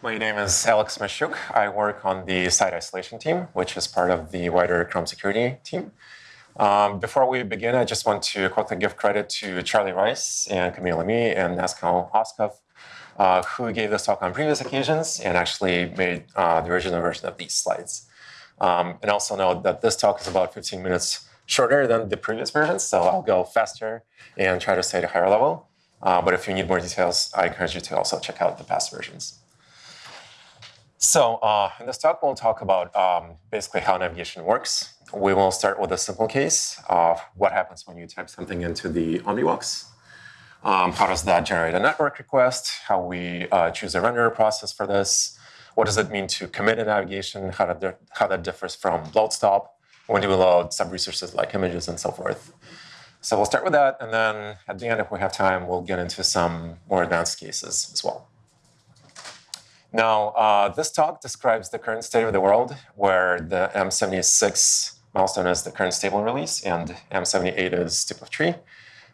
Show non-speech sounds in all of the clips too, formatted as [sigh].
My name is Alex Moshchuk. I work on the site isolation team, which is part of the wider Chrome security team. Um, before we begin, I just want to quickly give credit to Charlie Reis and Camille Lamy and Nasko Oskov, uh, who gave this talk on previous occasions and actually made uh, the original version of these slides. Um, and also note that this talk is about 15 minutes shorter than the previous versions, so I'll go faster and try to stay at a higher level. Uh, but if you need more details, I encourage you to also check out the past versions. So uh, in this talk, we'll talk about um, basically how navigation works. We will start with a simple case of what happens when you type something into the Omnibox. Um, how does that generate a network request? How we uh, choose a renderer process for this? What does it mean to commit a navigation? How, that, how that differs from load stop? When do we load sub-resources like images and so forth? So we'll start with that, and then at the end, if we have time, we'll get into some more advanced cases as well. Now, uh, this talk describes the current state of the world, where the M76 milestone is the current stable release, and M78 is tip of tree.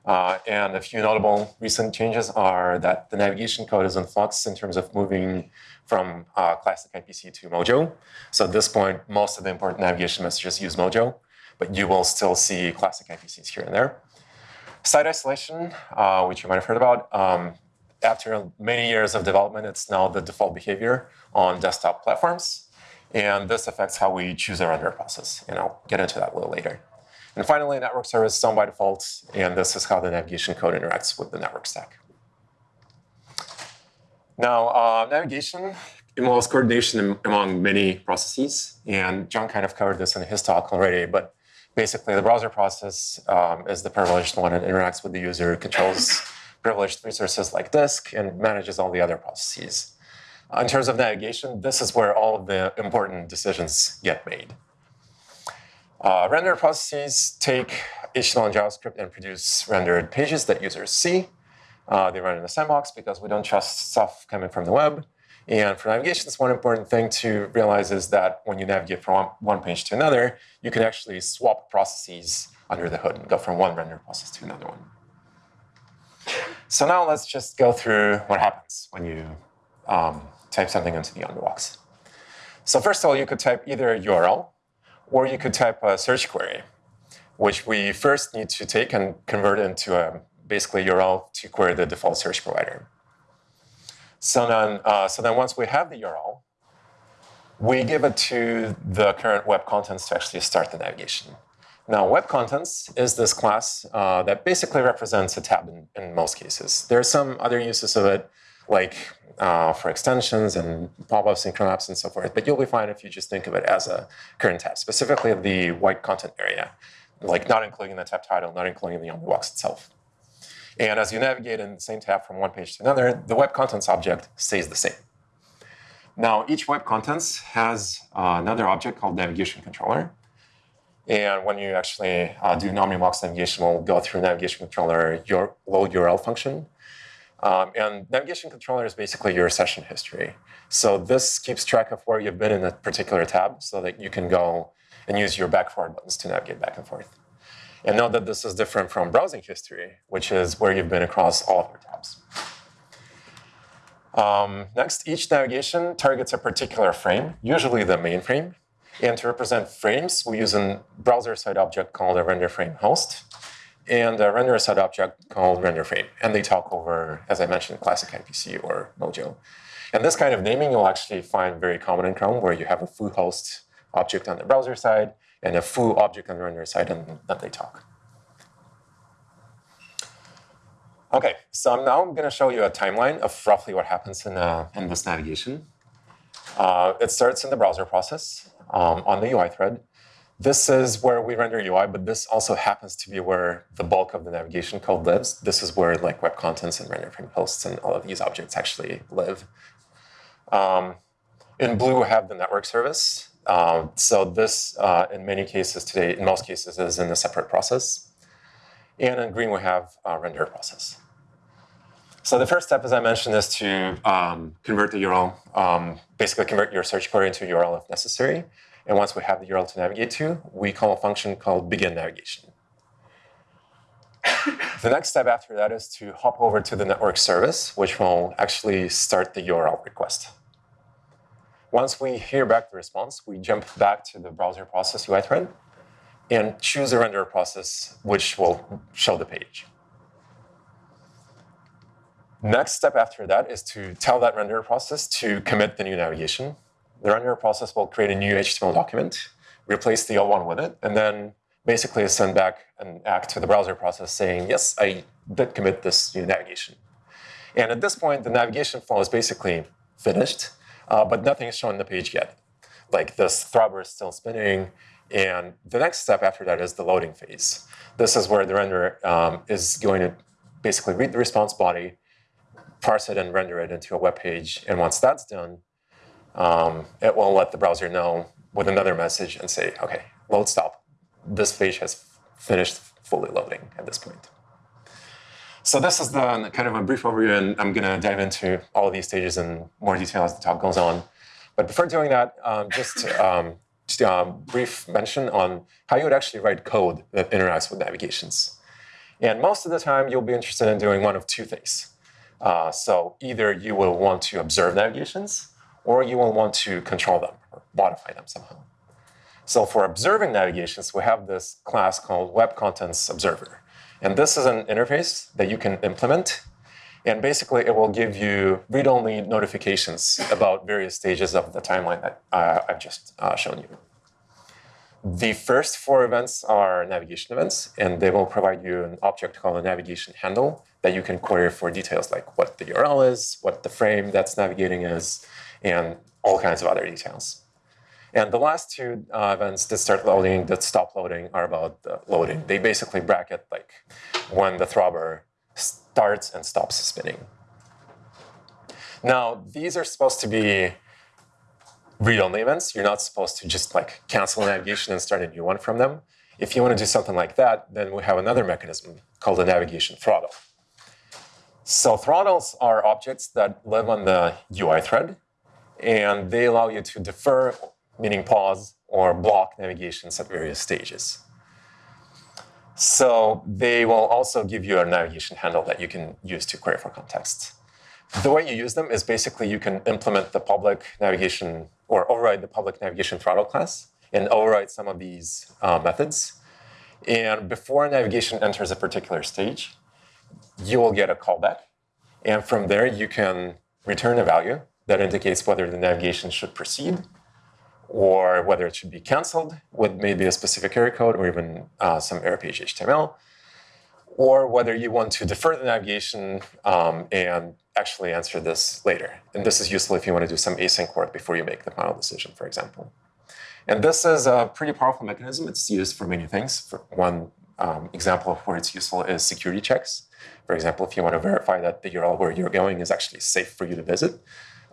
Uh, and a few notable recent changes are that the navigation code is in flux in terms of moving from uh, classic IPC to Mojo. So at this point, most of the important navigation messages use Mojo but you will still see classic IPCs here and there. Site isolation, uh, which you might have heard about, um, after many years of development, it's now the default behavior on desktop platforms. And this affects how we choose our render process. And I'll get into that a little later. And finally, network service is done by default. And this is how the navigation code interacts with the network stack. Now, uh, navigation involves coordination among many processes. And John kind of covered this in his talk already. But basically the browser process um, is the privileged one and interacts with the user, controls privileged resources like disk, and manages all the other processes. Uh, in terms of navigation, this is where all of the important decisions get made. Uh, render processes take HTML and JavaScript and produce rendered pages that users see. Uh, they run in the sandbox because we don't trust stuff coming from the web. And for navigation, one important thing to realize is that when you navigate from one page to another, you can actually swap processes under the hood and go from one render process to another one. So now let's just go through what happens when you um, type something into the Omnibox. So first of all, you could type either a URL or you could type a search query, which we first need to take and convert into a basically URL to query the default search provider. So then, uh, so then once we have the URL, we give it to the current web contents to actually start the navigation. Now, web contents is this class uh, that basically represents a tab in, in, most cases. There are some other uses of it, like uh, for extensions and pop-ups and apps and so forth, but you'll be fine if you just think of it as a current tab, specifically the white content area, like not including the tab title, not including the Omnibox itself. And as you navigate in the same tab from one page to another, the web contents object stays the same. Now, each web contents has uh, another object called navigation controller. And when you actually uh, do Omnibox navigation, we'll go through navigation controller your load URL function. Um, and navigation controller is basically your session history. So this keeps track of where you've been in a particular tab so that you can go and use your back forward buttons to navigate back and forth. And note that this is different from browsing history, which is where you've been across all of your tabs. Um, next, each navigation targets a particular frame, usually the main frame. And to represent frames, we use a browser-side object called a render frame host and a render-side object called render frame. And they talk over, as I mentioned, classic IPC or Mojo. And this kind of naming you'll actually find very common in Chrome, where you have a foo host object on the browser side and a foo object on the render side, and then they talk. Okay, so now I'm going to show you a timeline of roughly what happens in, uh, in this navigation. Uh, it starts in the browser process um, on the UI thread. This is where we render UI, but this also happens to be where the bulk of the navigation code lives. This is where like web contents and render frame hosts and all of these objects actually live. Um, in blue, we have the network service. Um, so this, uh, in many cases today, in most cases, is in a separate process. And in green, we have render process. So the first step, as I mentioned, is to um, convert the URL, um, basically convert your search query into a URL if necessary. And once we have the URL to navigate to, we call a function called begin navigation. [laughs] the next step after that is to hop over to the network service, which will actually start the URL request. Once we hear back the response, we jump back to the browser process UI thread and choose a render process which will show the page. Next step after that is to tell that render process to commit the new navigation. The render process will create a new HTML document, replace the old one with it, and then basically send back an act to the browser process saying, yes, I did commit this new navigation. And at this point, the navigation flow is basically finished, uh, but nothing is shown on the page yet. Like this throbber is still spinning, and the next step after that is the loading phase. This is where the renderer um, is going to basically read the response body, parse it and render it into a web page. And once that's done, um, it will let the browser know with another message and say, OK, load stop. This page has finished fully loading at this point. So this is the kind of a brief overview, and I'm going to dive into all of these stages in more detail as the talk goes on. But before doing that, um, just um, just a um, brief mention on how you would actually write code that interacts with navigations. And most of the time, you'll be interested in doing one of two things. Uh, so either you will want to observe navigations, or you will want to control them or modify them somehow. So for observing navigations, we have this class called Web Contents Observer. And this is an interface that you can implement and basically, it will give you read-only notifications about various stages of the timeline that uh, I've just uh, shown you. The first four events are navigation events, and they will provide you an object called a navigation handle that you can query for details like what the URL is, what the frame that's navigating is, and all kinds of other details. And the last two uh, events that start loading, that stop loading, are about loading. They basically bracket like when the throbber starts and stops spinning. Now, these are supposed to be read-only events. You're not supposed to just like cancel navigation and start a new one from them. If you want to do something like that, then we have another mechanism called a navigation throttle. So throttles are objects that live on the UI thread, and they allow you to defer, meaning pause, or block navigations at various stages. So they will also give you a navigation handle that you can use to query for context. The way you use them is basically you can implement the public navigation or override the public navigation throttle class and override some of these uh, methods. And before navigation enters a particular stage, you will get a callback. And from there, you can return a value that indicates whether the navigation should proceed or whether it should be canceled with maybe a specific error code or even uh, some error page HTML, or whether you want to defer the navigation um, and actually answer this later. And this is useful if you want to do some async work before you make the final decision, for example. And this is a pretty powerful mechanism. It's used for many things. For one um, example of where it's useful is security checks. For example, if you want to verify that the URL where you're going is actually safe for you to visit,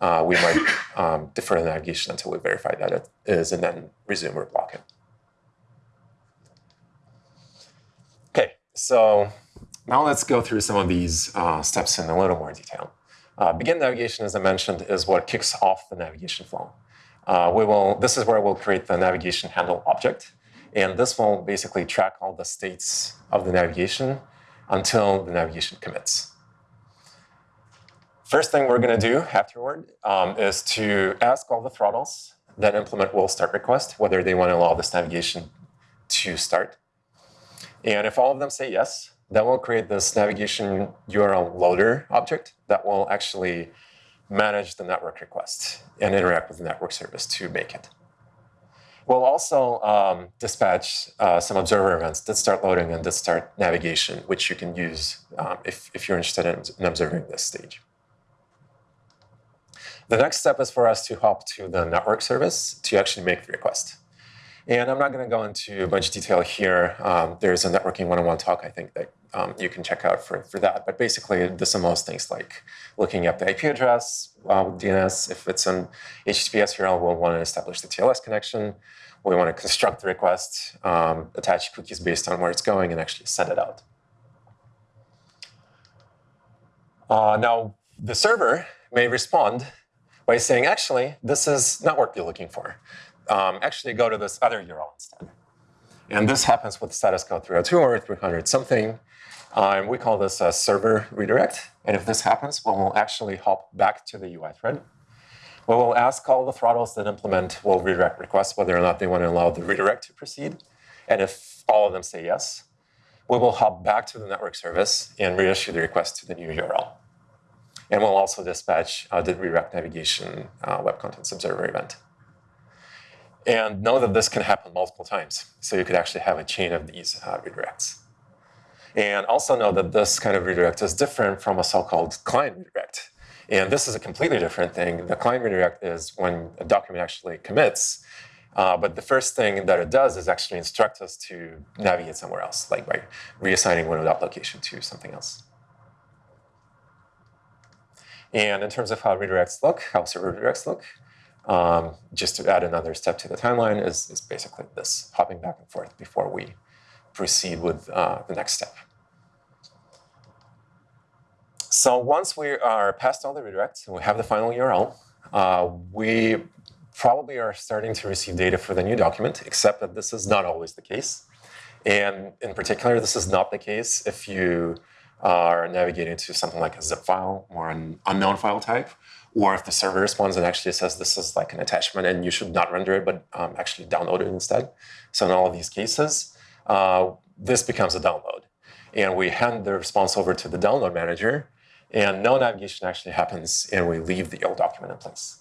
uh, we might um, defer the navigation until we verify that it is and then resume or block it. Okay, so now let's go through some of these uh, steps in a little more detail. Uh, begin navigation, as I mentioned, is what kicks off the navigation flow. Uh, we will, this is where we'll create the navigation handle object. And this will basically track all the states of the navigation until the navigation commits. First thing we're going to do afterward um, is to ask all the throttles that implement will start request whether they want to allow this navigation to start. And if all of them say yes, then we'll create this navigation URL loader object that will actually manage the network request and interact with the network service to make it. We'll also um, dispatch uh, some observer events that start loading and that start navigation, which you can use um, if, if you're interested in, in observing this stage. The next step is for us to hop to the network service to actually make the request. And I'm not going to go into a bunch of detail here. Um, there's a networking one-on-one talk, I think, that um, you can check out for, for that. But basically, this most things like looking up the IP address uh, with DNS. If it's an HTTPS URL, we'll want to establish the TLS connection. We want to construct the request, um, attach cookies based on where it's going, and actually send it out. Uh, now, the server may respond by saying, actually, this is not what you're looking for. Um, actually, go to this other URL instead. And this happens with status code 302 or 300 something. Um, we call this a server redirect. And if this happens, well, we'll actually hop back to the UI thread. we will ask all the throttles that implement will redirect requests whether or not they want to allow the redirect to proceed. And if all of them say yes, we will hop back to the network service and reissue the request to the new URL. And we'll also dispatch uh, the redirect navigation uh, web contents observer event. And know that this can happen multiple times. So you could actually have a chain of these uh, redirects. And also know that this kind of redirect is different from a so-called client redirect. And this is a completely different thing. The client redirect is when a document actually commits, uh, but the first thing that it does is actually instruct us to navigate somewhere else, like by reassigning one location to something else. And in terms of how redirects look, how server redirects look, um, just to add another step to the timeline is, is basically this, hopping back and forth before we proceed with uh, the next step. So once we are past all the redirects and we have the final URL, uh, we probably are starting to receive data for the new document, except that this is not always the case. And in particular, this is not the case if you are navigating to something like a zip file or an unknown file type, or if the server responds and actually says this is like an attachment and you should not render it, but um, actually download it instead. So in all of these cases, uh, this becomes a download. And we hand the response over to the download manager, and no navigation actually happens, and we leave the old document in place.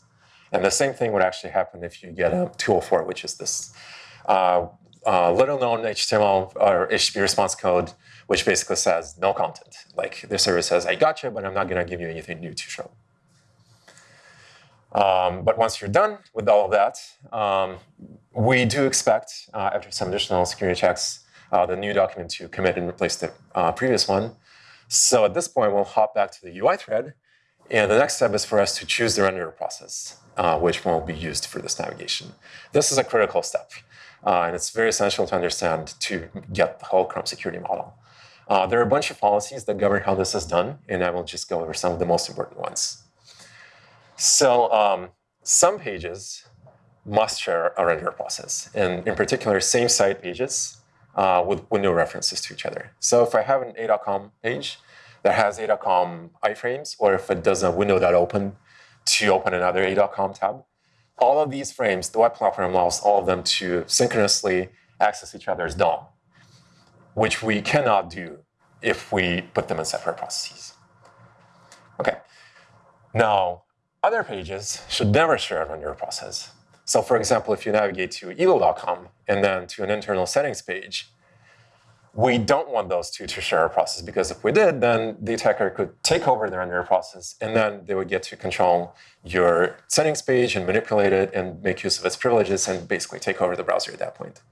And the same thing would actually happen if you get a 204, which is this uh, uh, little known HTML or HTTP response code, which basically says no content. Like the server says, I got you, but I'm not going to give you anything new to show. Um, but once you're done with all of that, um, we do expect, uh, after some additional security checks, uh, the new document to commit and replace the uh, previous one. So at this point, we'll hop back to the UI thread. And the next step is for us to choose the renderer process, uh, which will be used for this navigation. This is a critical step. Uh, and it's very essential to understand to get the whole Chrome security model. Uh, there are a bunch of policies that govern how this is done, and I will just go over some of the most important ones. So um, some pages must share a renderer process, and in particular, same site pages uh, with window references to each other. So if I have an a.com page that has a.com iframes, or if it does a window.open to open another a.com tab, all of these frames, the web platform allows all of them to synchronously access each other's DOM, which we cannot do if we put them in separate processes. Okay, now other pages should never share on your process. So for example, if you navigate to evil.com and then to an internal settings page, we don't want those two to share a process because if we did, then the attacker could take over the renderer process and then they would get to control your settings page and manipulate it and make use of its privileges and basically take over the browser at that point.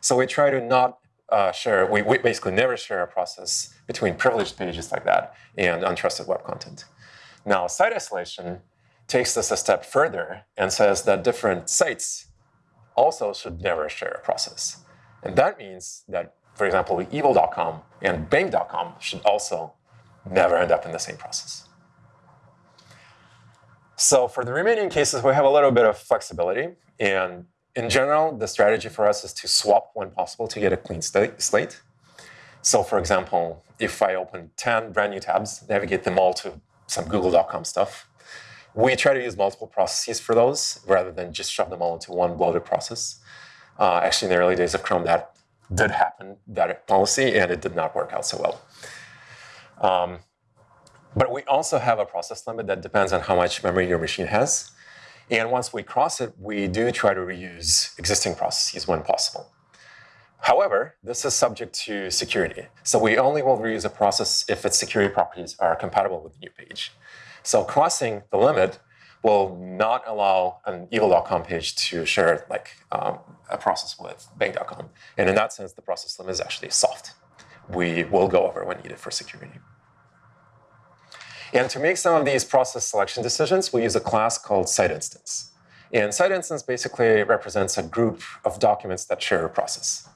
So we try to not uh, share, we, we basically never share a process between privileged pages like that and untrusted web content. Now, site isolation takes this a step further and says that different sites also should never share a process. And that means that, for example, evil.com and bank.com should also never end up in the same process. So for the remaining cases, we have a little bit of flexibility. And in general, the strategy for us is to swap when possible to get a clean slate. So for example, if I open 10 brand new tabs, navigate them all to some google.com stuff, we try to use multiple processes for those rather than just shove them all into one bloated process. Uh, actually, in the early days of Chrome, that did happen, that policy, and it did not work out so well. Um, but we also have a process limit that depends on how much memory your machine has. And once we cross it, we do try to reuse existing processes when possible. However, this is subject to security. So we only will reuse a process if its security properties are compatible with the new page. So crossing the limit will not allow an evil.com page to share like um, a process with bank.com. And in that sense, the process limit is actually soft. We will go over when needed for security. And to make some of these process selection decisions, we use a class called site instance. And site instance basically represents a group of documents that share a process.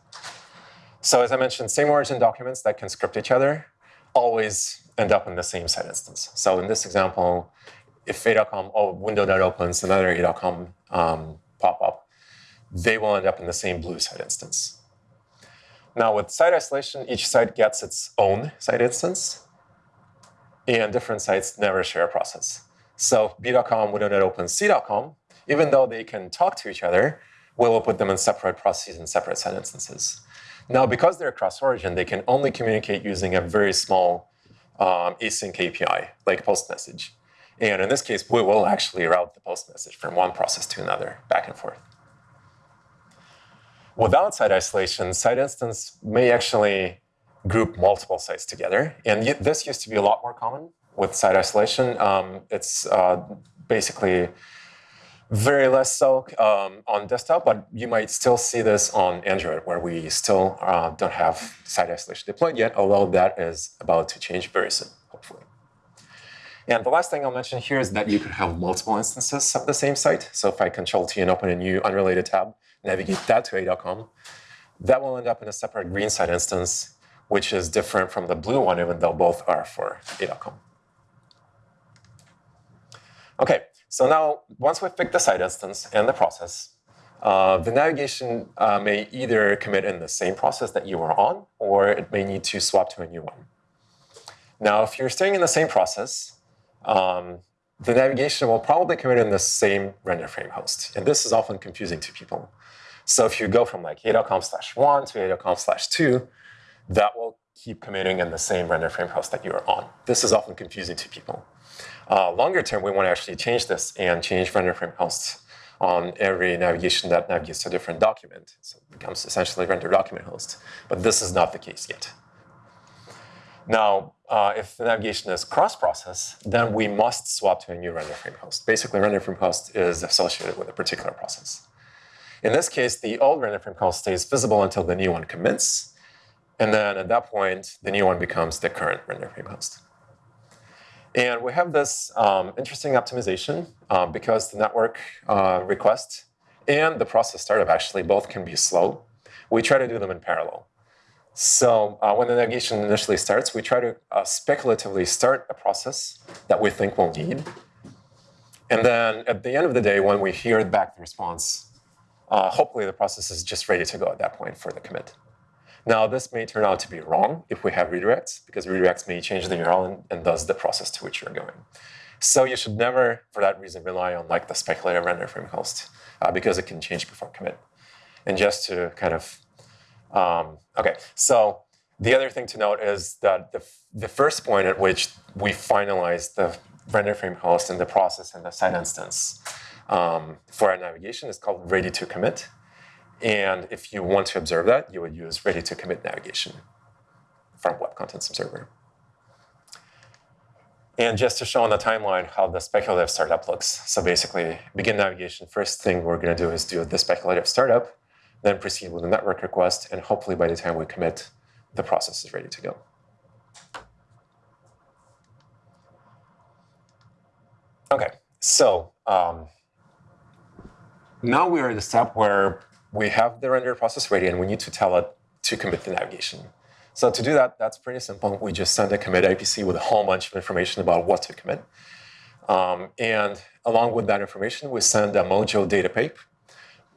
So as I mentioned, same origin documents that can script each other always end up in the same site instance. So in this example, if a.com, or window that opens another a.com um, pop-up, they will end up in the same blue site instance. Now with site isolation, each site gets its own site instance, and different sites never share a process. So b.com open c.com, even though they can talk to each other, we will put them in separate processes and separate site instances. Now, because they're cross-origin, they can only communicate using a very small um, async API, like post message. And in this case, we will actually route the post message from one process to another, back and forth. Without site isolation, site instance may actually group multiple sites together. And this used to be a lot more common with site isolation. Um, it's uh, basically very less so um, on desktop, but you might still see this on Android, where we still uh, don't have site isolation deployed yet, although that is about to change very soon, hopefully. And the last thing I'll mention here is that you could have multiple instances of the same site. So if I control T and open a new unrelated tab, navigate that to a.com, that will end up in a separate green site instance, which is different from the blue one, even though both are for a.com. Okay, so now once we've picked the site instance and the process, uh, the navigation uh, may either commit in the same process that you were on, or it may need to swap to a new one. Now, if you're staying in the same process, um, the navigation will probably commit in the same render frame host. And this is often confusing to people. So if you go from like a.com slash 1 to a.com slash 2, that will keep committing in the same render frame host that you are on. This is often confusing to people. Uh, longer term, we want to actually change this and change render frame hosts on every navigation that navigates to a different document. So it becomes essentially render document host. But this is not the case yet. Now, uh, if the navigation is cross-process, then we must swap to a new render frame host. Basically, render frame host is associated with a particular process. In this case, the old render frame host stays visible until the new one commits. And then at that point, the new one becomes the current render frame host. And we have this um, interesting optimization uh, because the network uh, request and the process startup actually both can be slow. We try to do them in parallel. So uh, when the navigation initially starts, we try to uh, speculatively start a process that we think we'll need. And then at the end of the day, when we hear back the response, uh, hopefully the process is just ready to go at that point for the commit. Now, this may turn out to be wrong if we have redirects, because redirects may change the URL and, and thus the process to which you're going. So you should never, for that reason, rely on like the speculative render frame host, uh, because it can change before commit. And just to kind of, um, okay, so the other thing to note is that the, the first point at which we finalize the render frame host and the process and the site instance um, for our navigation is called ready to commit. And if you want to observe that, you would use ready to commit navigation from Web Contents Observer. And just to show on the timeline how the speculative startup looks. So basically, begin navigation, first thing we're going to do is do the speculative startup, then proceed with the network request, and hopefully by the time we commit, the process is ready to go. Okay, so um, now we are at the step where we have the render process ready and we need to tell it to commit the navigation. So to do that, that's pretty simple. We just send a commit IPC with a whole bunch of information about what to commit. Um, and along with that information, we send a Mojo data pipe,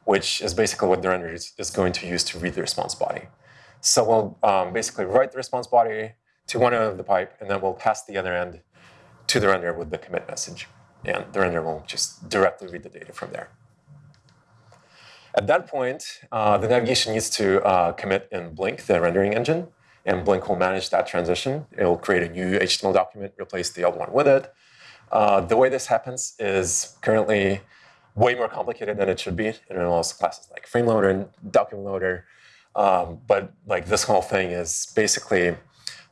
which is basically what the render is, is going to use to read the response body. So we'll um, basically write the response body to one end of the pipe, and then we'll pass the other end to the render with the commit message. And the render will just directly read the data from there. At that point, uh, the navigation needs to uh, commit in Blink, the rendering engine, and Blink will manage that transition. It will create a new HTML document, replace the old one with it. Uh, the way this happens is currently way more complicated than it should be. It involves classes like frame loader and document loader. Um, but like this whole thing is basically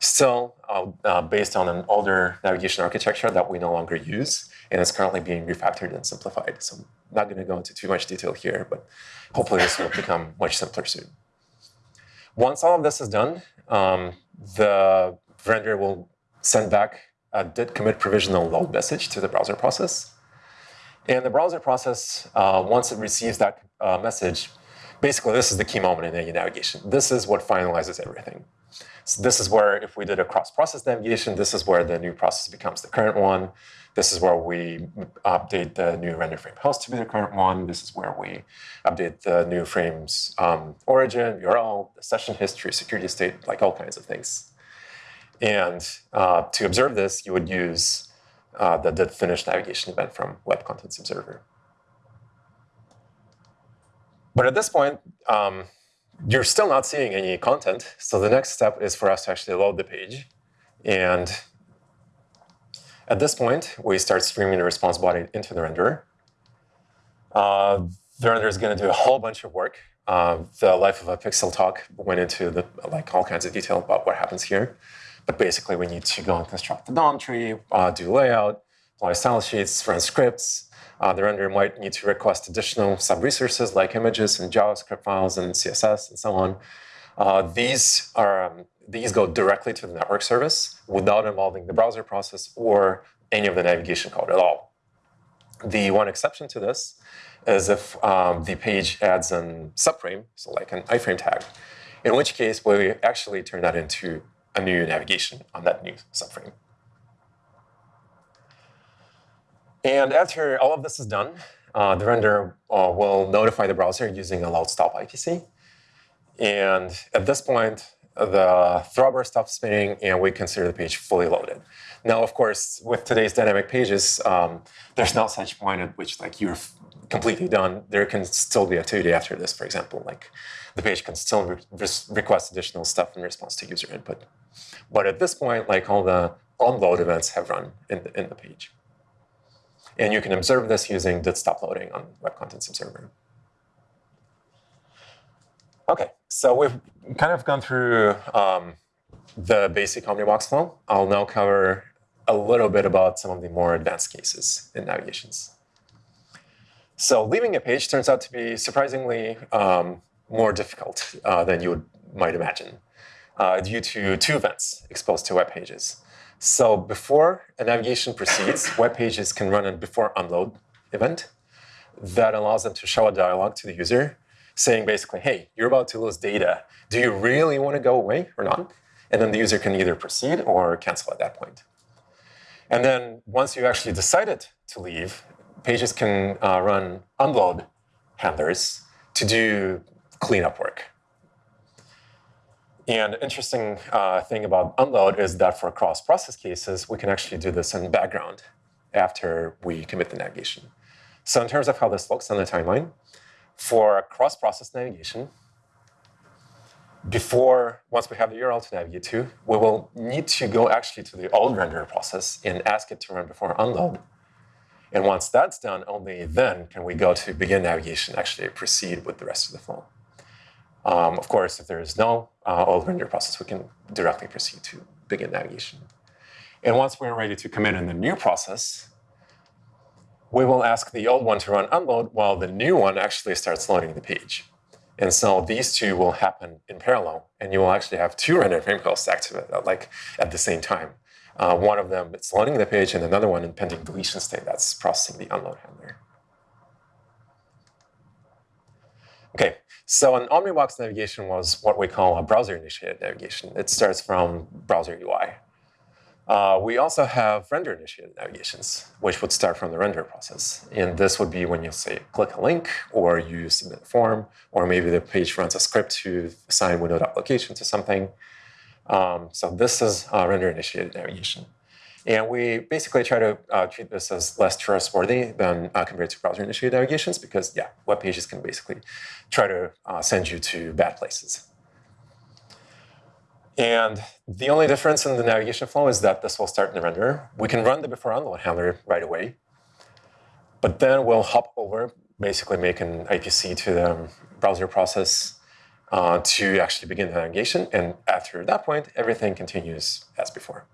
still uh, uh, based on an older navigation architecture that we no longer use, and it's currently being refactored and simplified. So I'm not going to go into too much detail here, but hopefully this will become much simpler soon. Once all of this is done, um, the render will send back a did commit provisional load message to the browser process. And the browser process, uh, once it receives that uh, message, basically this is the key moment in any navigation. This is what finalizes everything. So this is where, if we did a cross-process navigation, this is where the new process becomes the current one. This is where we update the new render frame host to be the current one. This is where we update the new frame's um, origin, URL, session history, security state, like all kinds of things. And uh, to observe this, you would use uh, the, the finished navigation event from Web Contents Observer. But at this point, um, you're still not seeing any content. So the next step is for us to actually load the page. And at this point, we start streaming the response body into the renderer. Uh, the renderer is going to do a whole bunch of work. Uh, the life of a pixel talk went into the, like all kinds of detail about what happens here. But basically, we need to go and construct the DOM tree, uh, do layout, apply style sheets, run scripts. Uh, the renderer might need to request additional sub-resources like images and JavaScript files and CSS and so on. Uh, these are um, these go directly to the network service without involving the browser process or any of the navigation code at all. The one exception to this is if um, the page adds a subframe, so like an iframe tag, in which case we actually turn that into a new navigation on that new subframe. And after all of this is done, uh, the render uh, will notify the browser using a load stop IPC. And at this point, the throbber stops spinning and we consider the page fully loaded. Now, of course, with today's dynamic pages, um, there's no such point at which like you're completely done. There can still be activity after this, for example, like the page can still re request additional stuff in response to user input. But at this point, like all the onload events have run in the, in the page. And you can observe this using did stop loading on Web Contents Observer. Okay, so we've kind of gone through um, the basic Omnibox flow. I'll now cover a little bit about some of the more advanced cases in navigations. So leaving a page turns out to be surprisingly um, more difficult uh, than you would, might imagine uh, due to two events exposed to web pages. So before a navigation proceeds, [coughs] web pages can run a before unload event that allows them to show a dialog to the user saying basically, hey, you're about to lose data. Do you really want to go away or not? And then the user can either proceed or cancel at that point. And then once you actually decided to leave, pages can uh, run unload handlers to do cleanup work. And interesting uh, thing about unload is that for cross-process cases, we can actually do this in background after we commit the navigation. So in terms of how this looks on the timeline, for cross-process navigation, before, once we have the URL to navigate to, we will need to go actually to the old renderer process and ask it to run before unload. And once that's done, only then can we go to begin navigation, actually proceed with the rest of the flow. Um, of course, if there is no uh, old render process, we can directly proceed to begin navigation. And once we're ready to commit in the new process, we will ask the old one to run unload while the new one actually starts loading the page. And so these two will happen in parallel, and you will actually have two render frame hosts active like at the same time. Uh, one of them is loading the page, and another one in pending deletion state that's processing the unload handler. Okay, so an Omnibox navigation was what we call a browser-initiated navigation. It starts from browser UI. Uh, we also have render-initiated navigations, which would start from the render process. And this would be when you say click a link, or you submit a form, or maybe the page runs a script to assign window application to something. Um, so this is a render-initiated navigation. And we basically try to uh, treat this as less trustworthy than uh, compared to browser-initiated navigations because, yeah, web pages can basically try to uh, send you to bad places. And the only difference in the navigation flow is that this will start in the renderer. We can run the before handler right away, but then we'll hop over, basically make an IPC to the browser process uh, to actually begin the navigation. And after that point, everything continues as before.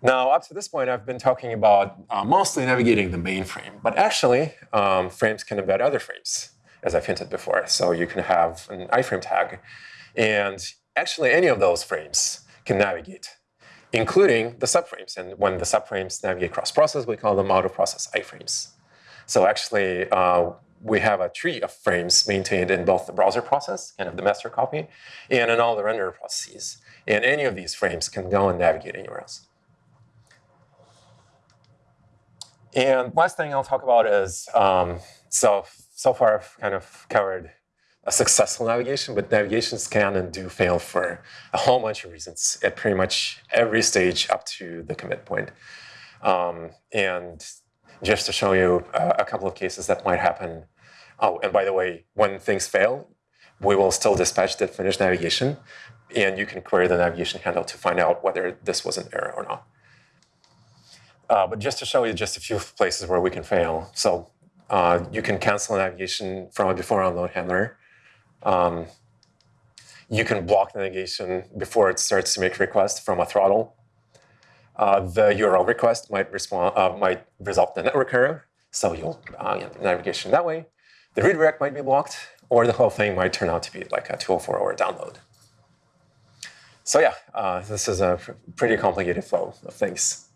Now, up to this point, I've been talking about uh, mostly navigating the main frame, but actually, um, frames can embed other frames, as I've hinted before. So you can have an iframe tag, and actually any of those frames can navigate, including the subframes. And when the subframes navigate cross-process, we call them out-of-process iframes. So actually, uh, we have a tree of frames maintained in both the browser process, kind of the master copy, and in all the renderer processes. And any of these frames can go and navigate anywhere else. And last thing I'll talk about is, um, so, so far I've kind of covered a successful navigation, but navigations can and do fail for a whole bunch of reasons at pretty much every stage up to the commit point. Um, and just to show you a, a couple of cases that might happen. Oh, and by the way, when things fail, we will still dispatch the finished navigation, and you can query the navigation handle to find out whether this was an error or not. Uh, but just to show you just a few places where we can fail. So uh, you can cancel navigation from a before unload handler. Um, you can block navigation before it starts to make requests from a throttle. Uh, the URL request might respond uh, might result in a network error, so you'll uh, navigation that way. The redirect might be blocked, or the whole thing might turn out to be like a 204 or a download. So yeah, uh, this is a pretty complicated flow of things.